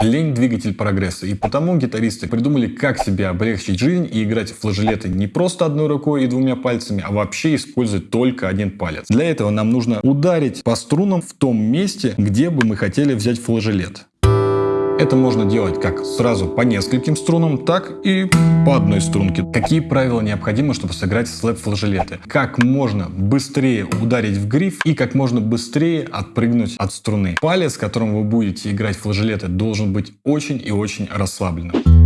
Лень – двигатель прогресса, и потому гитаристы придумали, как себе облегчить жизнь и играть флажолеты не просто одной рукой и двумя пальцами, а вообще использовать только один палец. Для этого нам нужно ударить по струнам в том месте, где бы мы хотели взять флажолет. Это можно делать как сразу по нескольким струнам, так и по одной струнке. Какие правила необходимы, чтобы сыграть слэп-флажолеты? Как можно быстрее ударить в гриф и как можно быстрее отпрыгнуть от струны. Палец, которым вы будете играть флажолеты, должен быть очень и очень расслабленным.